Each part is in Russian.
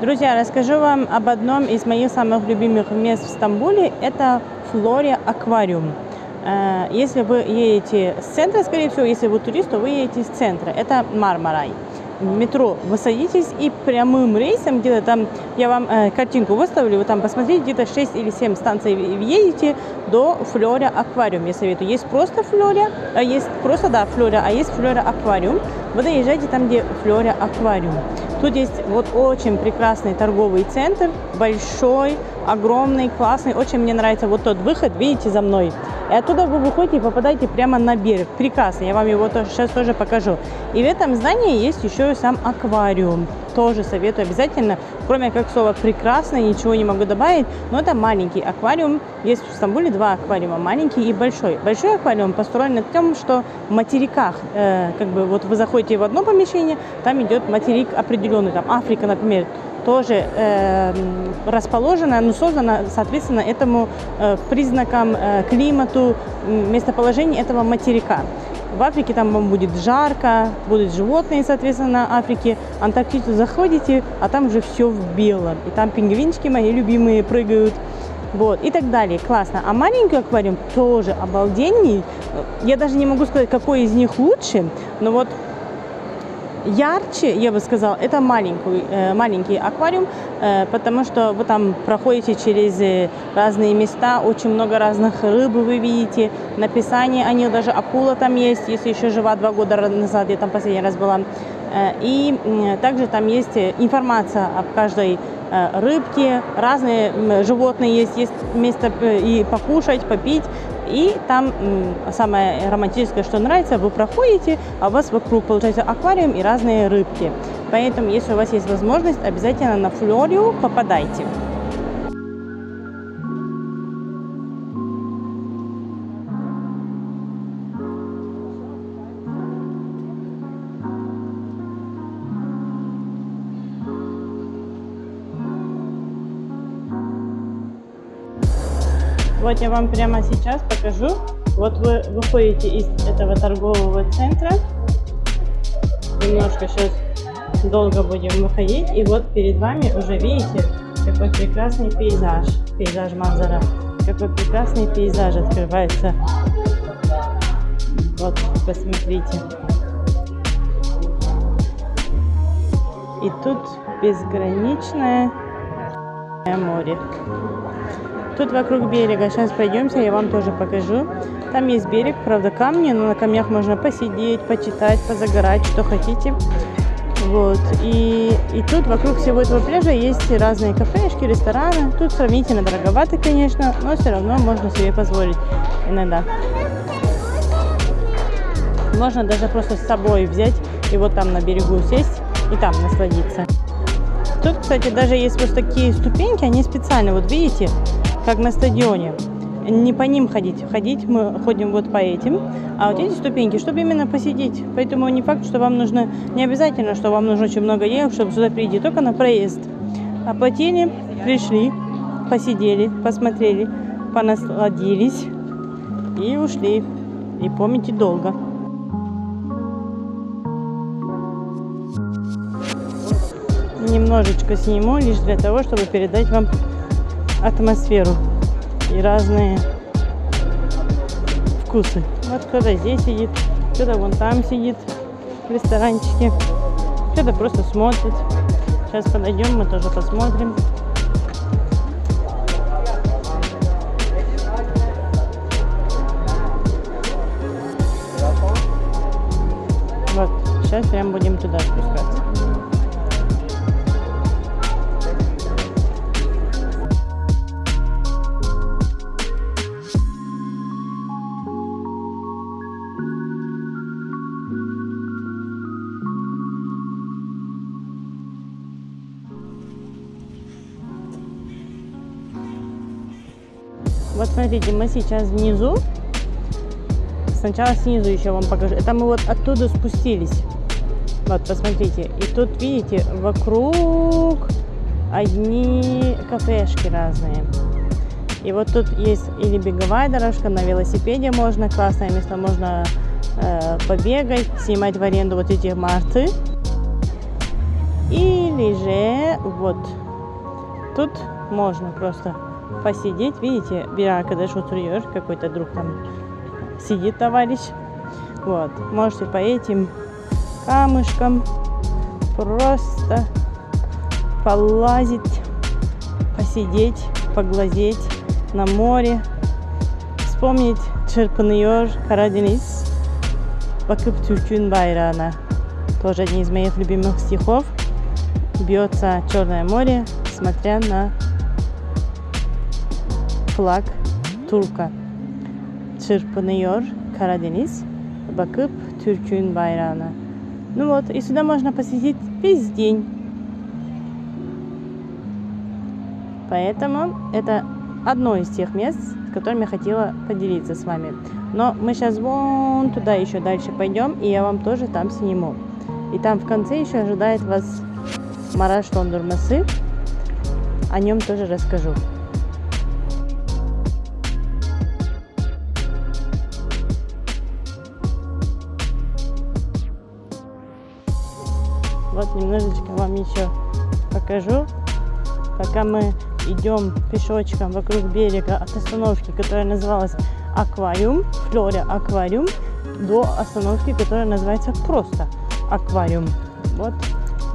Друзья, расскажу вам об одном из моих самых любимых мест в Стамбуле. Это Флория Аквариум. Э, если вы едете с центра, скорее всего, если вы турист, то вы едете с центра. Это Мармарай метро вы садитесь и прямым рейсом, где-то там, я вам э, картинку выставлю, вы там посмотрите, где-то 6 или 7 станций едете до Флоря Аквариум, я советую. Есть просто Флоря, а есть просто, да, Флоря, а есть Флоря Аквариум. Вы доезжаете там, где Флоря Аквариум. Тут есть вот очень прекрасный торговый центр, большой, огромный, классный. Очень мне нравится вот тот выход, видите, за мной. И оттуда вы выходите и попадаете прямо на берег. Прекрасно, я вам его тоже, сейчас тоже покажу. И в этом здании есть еще и сам аквариум. Тоже советую обязательно. Кроме как слова прекрасно, ничего не могу добавить. Но это маленький аквариум. Есть в Стамбуле два аквариума, маленький и большой. Большой аквариум построен на том, что в материках, э, как бы вот вы заходите в одно помещение, там идет материк определенный, там Африка, например, тоже э, расположена, но создана, соответственно, этому э, признакам э, климату, местоположению этого материка. В Африке там вам будет жарко, будут животные, соответственно, на Африке. Антарктиду заходите, а там уже все в белом. И там пингвинчики мои любимые прыгают. Вот, и так далее. Классно. А маленький аквариум тоже обалденный. Я даже не могу сказать, какой из них лучше, но вот ярче, я бы сказала, это маленький, э, маленький аквариум, э, потому что вы там проходите через э, разные места, очень много разных рыб вы видите, написание о них, даже акула там есть, если еще жива два года назад, я там последний раз была. И также там есть информация об каждой рыбке, разные животные есть, есть место и покушать, попить, и там самое романтическое, что нравится, вы проходите, а у вас вокруг получается аквариум и разные рыбки. Поэтому, если у вас есть возможность, обязательно на Флорию попадайте. Вот я вам прямо сейчас покажу. Вот вы выходите из этого торгового центра. Немножко сейчас долго будем выходить. И вот перед вами уже видите, какой прекрасный пейзаж. Пейзаж Манзара. Какой прекрасный пейзаж открывается. Вот, посмотрите. И тут безграничное море. Тут вокруг берега. Сейчас пойдемте, я вам тоже покажу. Там есть берег, правда, камни, но на камнях можно посидеть, почитать, позагорать, что хотите. Вот. И, и тут вокруг всего этого пляжа есть разные кафешки, рестораны. Тут сравнительно дороговато, конечно, но все равно можно себе позволить иногда. Можно даже просто с собой взять и вот там на берегу сесть и там насладиться. Тут, кстати, даже есть вот такие ступеньки, они специально, вот видите, как на стадионе. Не по ним ходить. Ходить мы ходим вот по этим. А вот эти ступеньки, чтобы именно посидеть. Поэтому не факт, что вам нужно, не обязательно, что вам нужно очень много денег, чтобы сюда прийти, только на проезд. Оплатили, пришли, посидели, посмотрели, понасладились и ушли. И помните долго. Немножечко сниму, лишь для того, чтобы передать вам атмосферу и разные вкусы. Вот кто-то здесь сидит, кто-то вон там сидит в ресторанчике, кто-то просто смотрит. Сейчас подойдем, мы тоже посмотрим. Вот, сейчас прям будем туда спускаться. Смотрите, мы сейчас внизу. Сначала снизу еще вам покажу. Это мы вот оттуда спустились. Вот, посмотрите. И тут, видите, вокруг одни кафешки разные. И вот тут есть или беговая дорожка, на велосипеде можно, классное место, можно э, побегать, снимать в аренду вот эти марты. Или же вот тут можно просто посидеть. Видите, бира когда oturuyor, какой-то друг там сидит товарищ. Вот, можете по этим камушкам просто полазить, посидеть, поглазеть на море, вспомнить çırpınıyor Karadeniz, bakıp Türk'ün bayrağına. Тоже один из моих любимых стихов. Бьется Черное море, смотря на флаг Турка. Çırpınıyor Karadeniz, bakıp Türk'ün bayrağına. Ну вот, и сюда можно посетить весь день. Поэтому это одно из тех мест, с которыми я хотела поделиться с вами. Но мы сейчас вон туда еще дальше пойдем, и я вам тоже там сниму. И там в конце еще ожидает вас Мараш Тондурмасы. О нем тоже расскажу. Вот немножечко вам еще покажу, пока мы идем пешочком вокруг берега от остановки, которая называлась Аквариум, Флория Аквариум, до остановки, которая называется просто Аквариум. Вот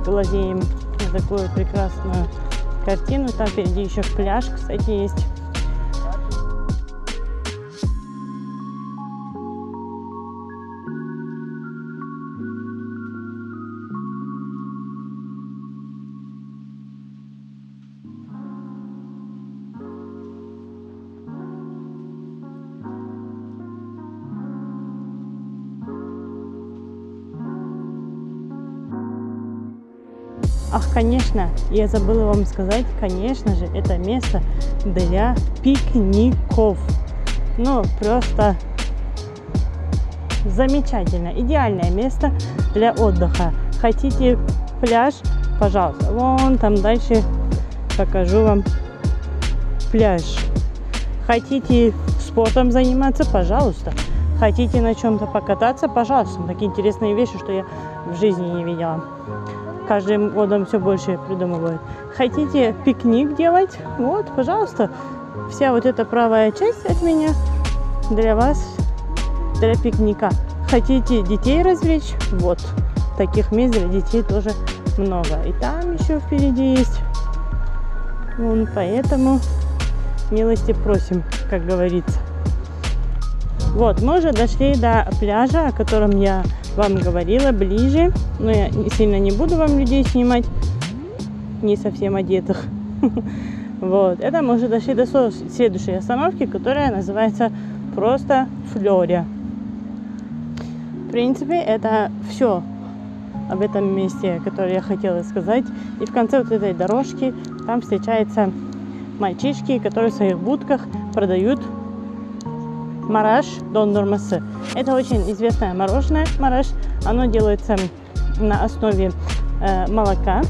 глазеем на такую прекрасную картину. Там впереди еще пляж, кстати, есть. Ах, конечно, я забыла вам сказать, конечно же, это место для пикников. Ну, просто замечательно, идеальное место для отдыха. Хотите пляж? Пожалуйста, вон там дальше покажу вам пляж. Хотите спортом заниматься? Пожалуйста. Хотите на чем-то покататься? Пожалуйста. Такие интересные вещи, что я в жизни не видела каждым годом все больше придумывают. Хотите пикник делать? Вот, пожалуйста. Вся вот эта правая часть от меня для вас, для пикника. Хотите детей развлечь? Вот. Таких мест для детей тоже много. И там еще впереди есть. Вон, поэтому милости просим, как говорится. Вот, мы уже дошли до пляжа, о котором я вам говорила, ближе. Но я сильно не буду вам людей снимать, не совсем одетых. Вот, это мы уже дошли до следующей остановки, которая называется просто Флория. В принципе, это все об этом месте, которое я хотела сказать. И в конце вот этой дорожки там встречаются мальчишки, которые в своих будках продают мараш дондормасы. Это очень известное мороженое мараш. Оно делается на основе э, молока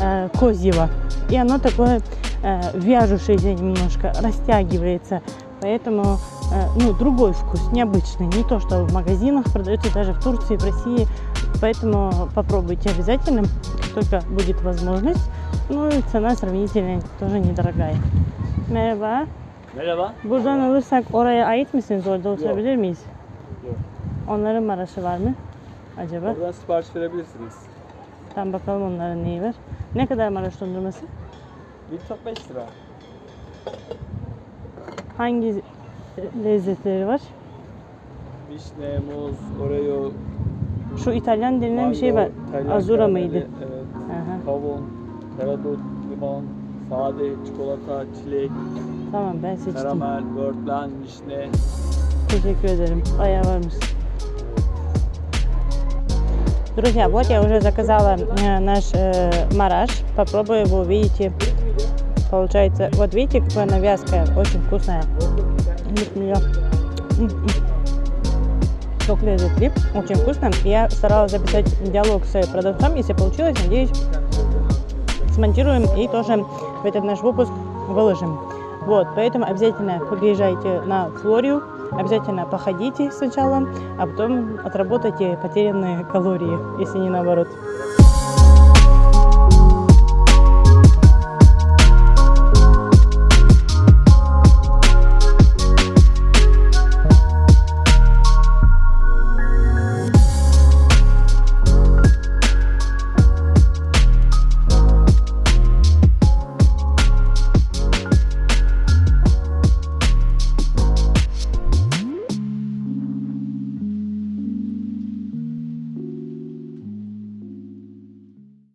э, козьего. И оно такое э, вяжущееся немножко, растягивается. Поэтому э, ну, другой вкус, необычный. Не то, что в магазинах продается даже в Турции, в России. Поэтому попробуйте обязательно, только будет возможность. Ну и цена сравнительно тоже недорогая. Merhaba. Merhaba. Buradan alırsak oraya ait misiniz? Orada oturabilir miyiz? Yok. Onların maraşı var mı? Acaba? Buradan sipariş verebilirsiniz. Tam bakalım onların neyi var. Ne kadar Maraş dondurması? Bir top 5 lira. Hangi lezzetleri var? Vişne, muz, oreo, Şu İtalyan denilen bir şey var. İtalyan Azura karameli, mıydı? Evet. Aha, Kavun, karadut, limon, sade, çikolata, çilek, tamam ben seçtim. karamel, börtlen, vişne. Teşekkür ederim. Bayağı varmış. Друзья, вот я уже заказала э, наш э, мараш. Попробую его, увидите. Получается, вот видите, какая она вязкая, очень вкусная. Сок лезет лип, очень вкусно. Я старалась записать диалог с продавцом, если получилось, надеюсь, смонтируем и тоже в этот наш выпуск выложим. Вот, поэтому обязательно приезжайте на Флорию, обязательно походите сначала, а потом отработайте потерянные калории, если не наоборот.